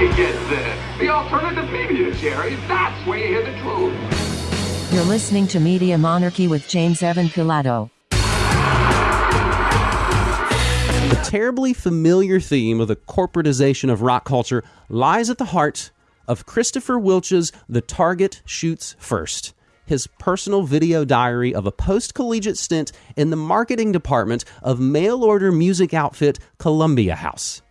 you get this. The alternative media, Jerry. That's where you hear the truth. You're listening to Media Monarchy with James Evan Pilato. The terribly familiar theme of the corporatization of rock culture lies at the heart of Christopher Wilcha's The Target Shoots First, his personal video diary of a post collegiate stint in the marketing department of mail order music outfit Columbia House.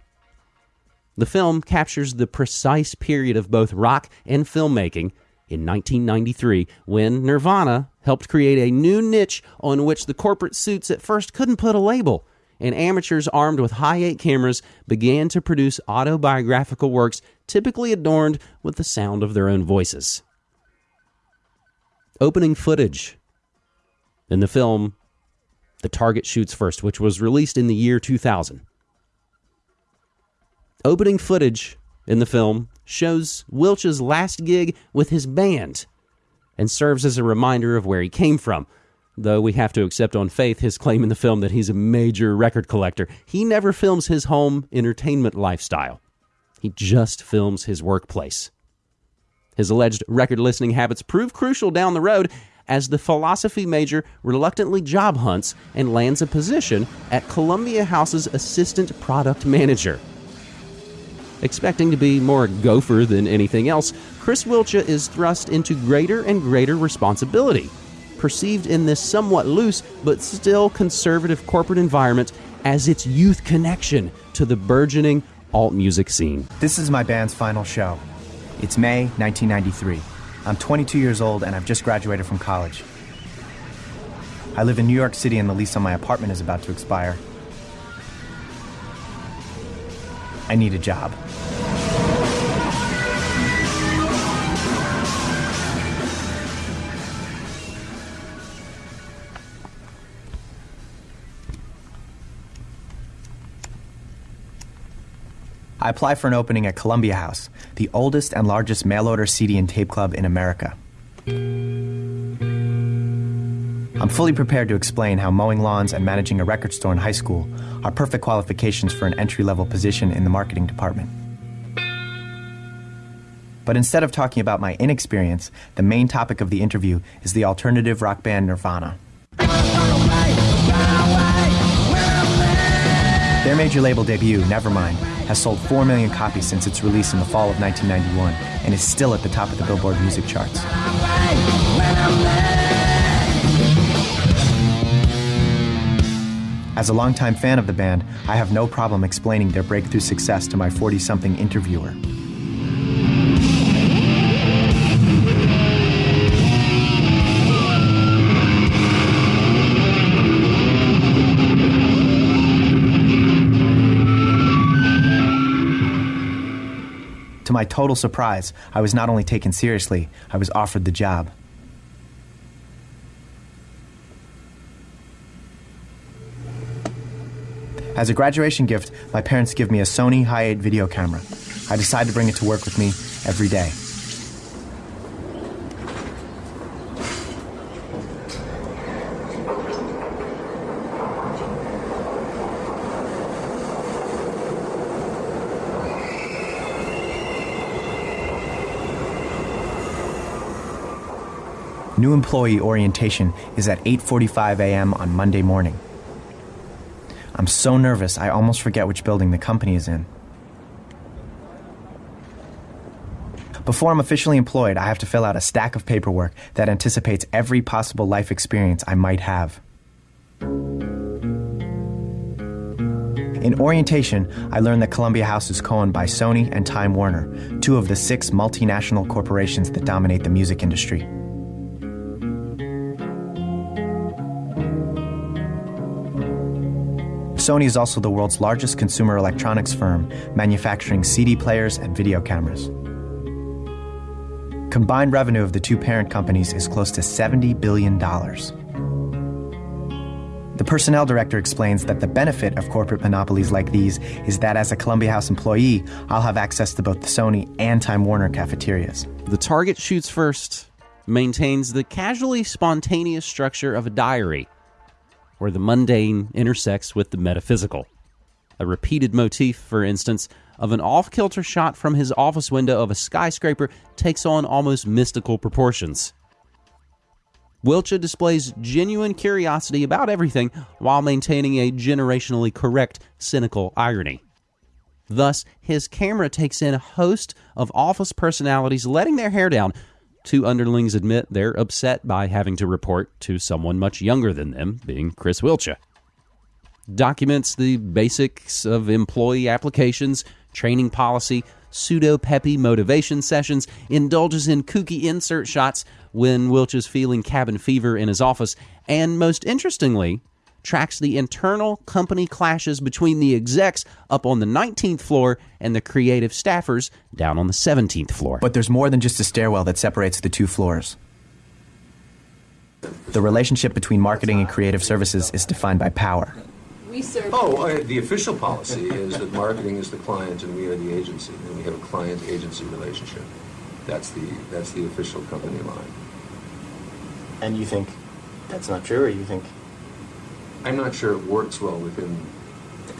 The film captures the precise period of both rock and filmmaking in 1993 when Nirvana helped create a new niche on which the corporate suits at first couldn't put a label and amateurs armed with Hi8 cameras began to produce autobiographical works typically adorned with the sound of their own voices. Opening footage in the film The Target Shoots First, which was released in the year 2000. Opening footage in the film shows Wilcha's last gig with his band and serves as a reminder of where he came from though we have to accept on faith his claim in the film that he's a major record collector. He never films his home entertainment lifestyle, he just films his workplace. His alleged record listening habits prove crucial down the road as the philosophy major reluctantly job hunts and lands a position at Columbia House's assistant product manager. Expecting to be more gopher than anything else, Chris Wilcha is thrust into greater and greater responsibility perceived in this somewhat loose but still conservative corporate environment as its youth connection to the burgeoning alt music scene. This is my band's final show. It's May 1993. I'm 22 years old and I've just graduated from college. I live in New York City and the lease on my apartment is about to expire. I need a job. I apply for an opening at Columbia House, the oldest and largest mail order CD and tape club in America. I'm fully prepared to explain how mowing lawns and managing a record store in high school are perfect qualifications for an entry level position in the marketing department. But instead of talking about my inexperience, the main topic of the interview is the alternative rock band Nirvana. Their major label debut, Nevermind, has sold 4 million copies since its release in the fall of 1991 and is still at the top of the Billboard music charts. As a longtime fan of the band, I have no problem explaining their breakthrough success to my 40 something interviewer. To my total surprise, I was not only taken seriously, I was offered the job. As a graduation gift, my parents give me a Sony Hi8 video camera. I decide to bring it to work with me every day. New employee orientation is at 8:45 a.m. on Monday morning. I'm so nervous I almost forget which building the company is in. Before I'm officially employed, I have to fill out a stack of paperwork that anticipates every possible life experience I might have. In orientation, I learned that Columbia House is co owned by Sony and Time Warner, two of the six multinational corporations that dominate the music industry. Sony is also the world's largest consumer electronics firm, manufacturing CD players and video cameras. Combined revenue of the two parent companies is close to $70 billion. The personnel director explains that the benefit of corporate monopolies like these is that as a Columbia House employee, I'll have access to both the Sony and Time Warner cafeterias. The Target Shoots First maintains the casually spontaneous structure of a diary where the mundane intersects with the metaphysical. A repeated motif, for instance, of an off kilter shot from his office window of a skyscraper takes on almost mystical proportions. Wilcha displays genuine curiosity about everything while maintaining a generationally correct, cynical irony. Thus, his camera takes in a host of office personalities letting their hair down. Two underlings admit they're upset by having to report to someone much younger than them, being Chris Wilcha. Documents the basics of employee applications, training policy, pseudo peppy motivation sessions, indulges in kooky insert shots when Wilcha is feeling cabin fever in his office, and most interestingly, tracks the internal company clashes between the execs up on the 19th floor and the creative staffers down on the 17th floor. But there's more than just a stairwell that separates the two floors. The relationship between marketing and creative services is defined by power. We serve. Oh, uh, the official policy is that marketing is the client and we are the agency, and we have a client-agency relationship. That's the, that's the official company line. And you think that's not true, or you think I'm not sure it works well within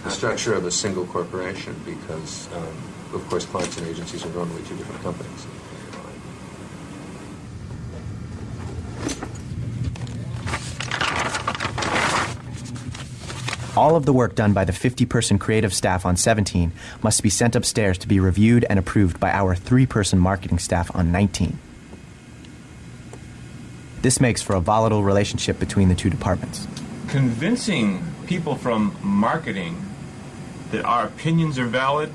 the structure of a single corporation because, um, of course, clients and agencies are normally two different companies. All of the work done by the 50 person creative staff on 17 must be sent upstairs to be reviewed and approved by our three person marketing staff on 19. This makes for a volatile relationship between the two departments. Convincing people from marketing that our opinions are valid,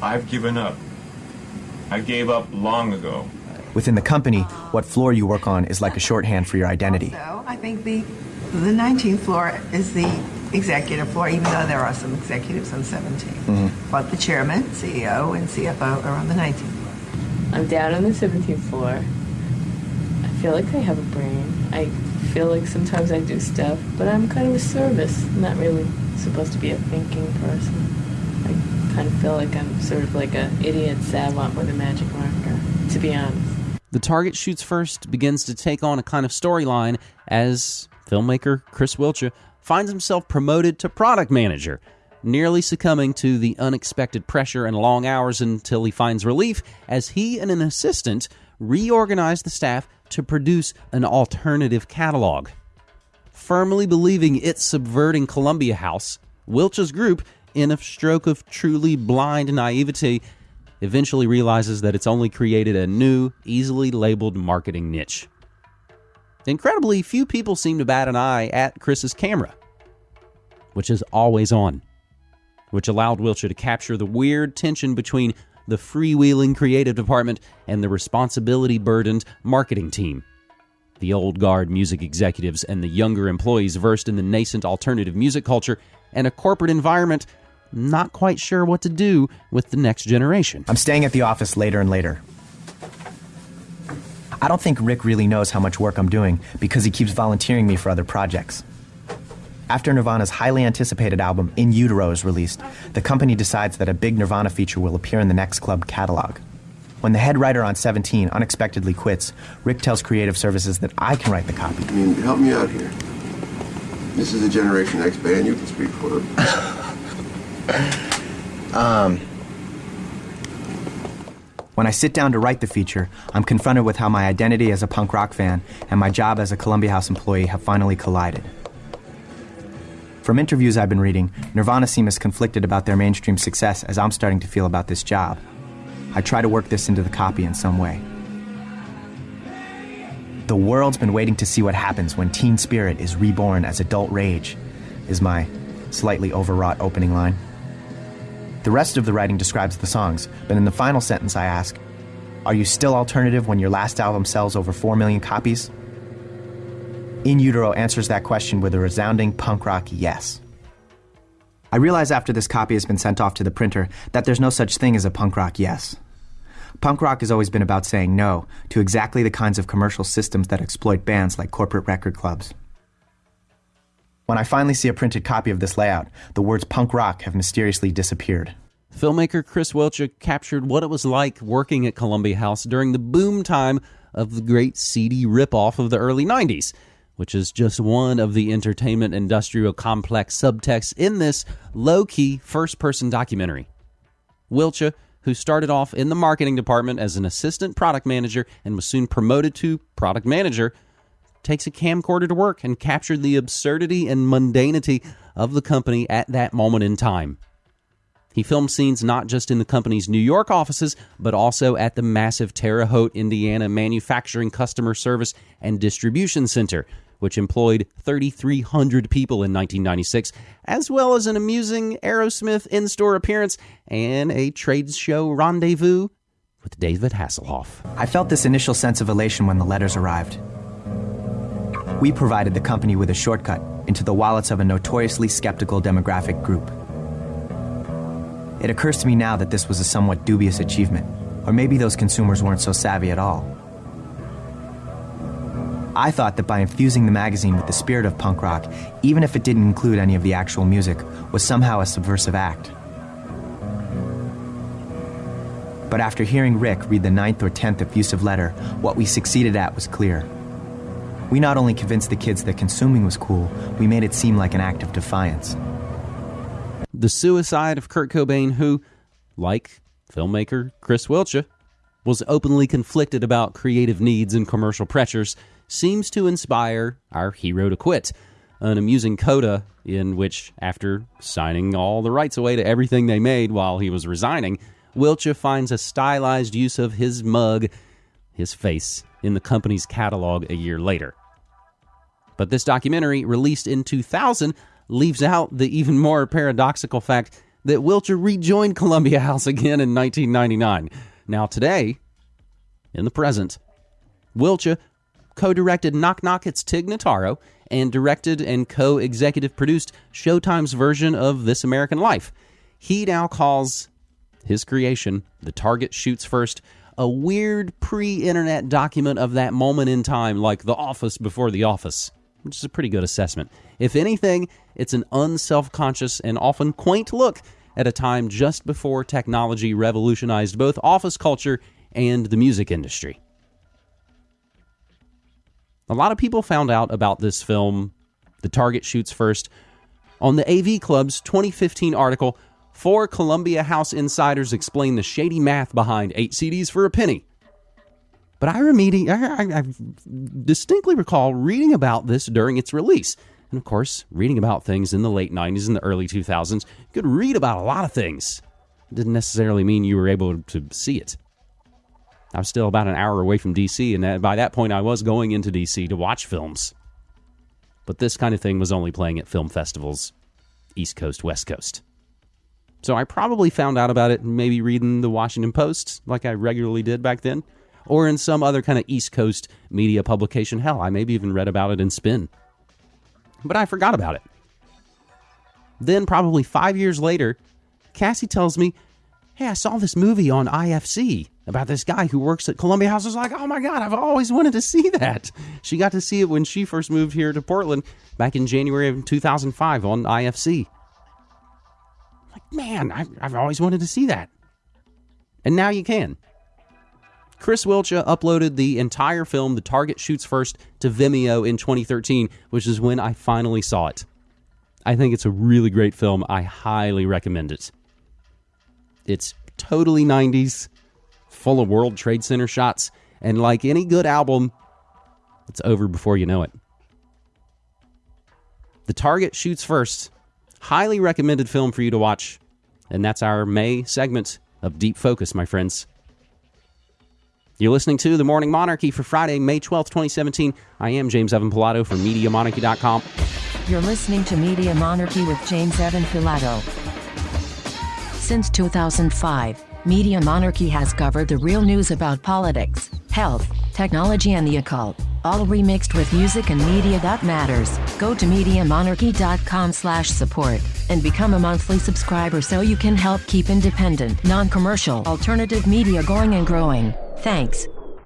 I've given up. I gave up long ago. Within the company, what floor you work on is like a shorthand for your identity. So I think the the 19th floor is the executive floor, even though there are some executives on 17. Mm-hmm. But the chairman, CEO, and CFO are on the 19th floor. I'm down on the 17th floor. I feel like I have a brain. I feel like sometimes I do stuff, but I'm kind of a service. I'm not really supposed to be a thinking person. I kind of feel like I'm sort of like a idiot savant with a magic marker, to be honest. The target shoots first begins to take on a kind of storyline as filmmaker Chris Wilcha finds himself promoted to product manager, nearly succumbing to the unexpected pressure and long hours until he finds relief as he and an assistant reorganize the staff to produce an alternative catalog. Firmly believing it's subverting Columbia House, Wilcha's group, in a stroke of truly blind naivety, eventually realizes that it's only created a new, easily labeled marketing niche. Incredibly, few people seem to bat an eye at Chris's camera, which is always on, which allowed Wilcha to capture the weird tension between the freewheeling creative department and the responsibility burdened marketing team. The old guard music executives and the younger employees versed in the nascent alternative music culture and a corporate environment not quite sure what to do with the next generation. I'm staying at the office later and later. I don't think Rick really knows how much work I'm doing because he keeps volunteering me for other projects. After Nirvana's highly anticipated album In Utero is released, the company decides that a big Nirvana feature will appear in the next club catalog. When the head writer on 17 unexpectedly quits, Rick tells Creative Services that I can write the copy. I mean, help me out here. This is a Generation X band. You can speak for it. Um, when I sit down to write the feature, I'm confronted with how my identity as a punk rock fan and my job as a Columbia House employee have finally collided. From interviews I've been reading, Nirvana seem as conflicted about their mainstream success as I'm starting to feel about this job. I try to work this into the copy in some way. The world's been waiting to see what happens when teen spirit is reborn as adult rage, is my slightly overwrought opening line. The rest of the writing describes the songs, but in the final sentence I ask, Are you still alternative when your last album sells over 4 million copies? In Utero answers that question with a resounding punk rock yes. I realize after this copy has been sent off to the printer that there's no such thing as a punk rock yes. Punk rock has always been about saying no to exactly the kinds of commercial systems that exploit bands like corporate record clubs. When I finally see a printed copy of this layout, the words punk rock have mysteriously disappeared. Filmmaker Chris Wilcha captured what it was like working at Columbia House during the boom time of the great CD ripoff of the early 90s, which is just one of the entertainment industrial complex subtexts in this low key first person documentary. Wilcha, who started off in the marketing department as an assistant product manager and was soon promoted to product manager, takes a camcorder to work and captured the absurdity and mundanity of the company at that moment in time. He filmed scenes not just in the company's New York offices, but also at the massive Terre Haute, Indiana manufacturing customer service and distribution center, which employed 3,300 people in 1996, as well as an amusing Aerosmith in store appearance and a trade show rendezvous with David Hasselhoff. I felt this initial sense of elation when the letters arrived. We provided the company with a shortcut into the wallets of a notoriously skeptical demographic group. It occurs to me now that this was a somewhat dubious achievement, or maybe those consumers weren't so savvy at all. I thought that by infusing the magazine with the spirit of punk rock, even if it didn't include any of the actual music, was somehow a subversive act. But after hearing Rick read the ninth or tenth effusive letter, what we succeeded at was clear. We not only convinced the kids that consuming was cool, we made it seem like an act of defiance. The suicide of Kurt Cobain, who, like filmmaker Chris Wilcha, was openly conflicted about creative needs and commercial pressures, seems to inspire our hero to quit. An amusing coda in which, after signing all the rights away to everything they made while he was resigning, Wilcha finds a stylized use of his mug, his face, in the company's catalog a year later. But this documentary, released in 2000, leaves out the even more paradoxical fact that Wilcha rejoined Columbia House again in 1999. Now, today, in the present, Wilcha co directed Knock Knock It's Tig Notaro and directed and co executive produced Showtime's version of This American Life. He now calls his creation, The Target Shoots First, a weird pre internet document of that moment in time, like The Office before The Office, which is a pretty good assessment. If anything, it's an unself conscious and often quaint look at a time just before technology revolutionized both office culture and the music industry. A lot of people found out about this film, The Target Shoots First, on the AV Club's 2015 article, Four Columbia House Insiders Explain the Shady Math Behind Eight CDs for a Penny. But I, remedi- I, I, I distinctly recall reading about this during its release. And of course, reading about things in the late 90s and the early 2000s, you could read about a lot of things. It didn't necessarily mean you were able to see it. I was still about an hour away from DC, and that, by that point, I was going into DC to watch films. But this kind of thing was only playing at film festivals, East Coast, West Coast. So I probably found out about it maybe reading the Washington Post, like I regularly did back then, or in some other kind of East Coast media publication. Hell, I maybe even read about it in Spin. But I forgot about it. Then, probably five years later, Cassie tells me, Hey, I saw this movie on IFC about this guy who works at Columbia House. Was like, oh my God, I've always wanted to see that. She got to see it when she first moved here to Portland back in January of 2005 on IFC. Like, man, I've, I've always wanted to see that. And now you can. Chris Wilcha uploaded the entire film, The Target Shoots First, to Vimeo in 2013, which is when I finally saw it. I think it's a really great film. I highly recommend it. It's totally 90s, full of World Trade Center shots, and like any good album, it's over before you know it. The Target Shoots First. Highly recommended film for you to watch. And that's our May segment of Deep Focus, my friends. You're listening to The Morning Monarchy for Friday, May 12th, 2017. I am James Evan Pilato from MediaMonarchy.com. You're listening to Media Monarchy with James Evan Pilato. Since 2005, Media Monarchy has covered the real news about politics, health, technology, and the occult, all remixed with music and media that matters. Go to MediaMonarchy.com slash support and become a monthly subscriber so you can help keep independent, non-commercial, alternative media going and growing. Thanks.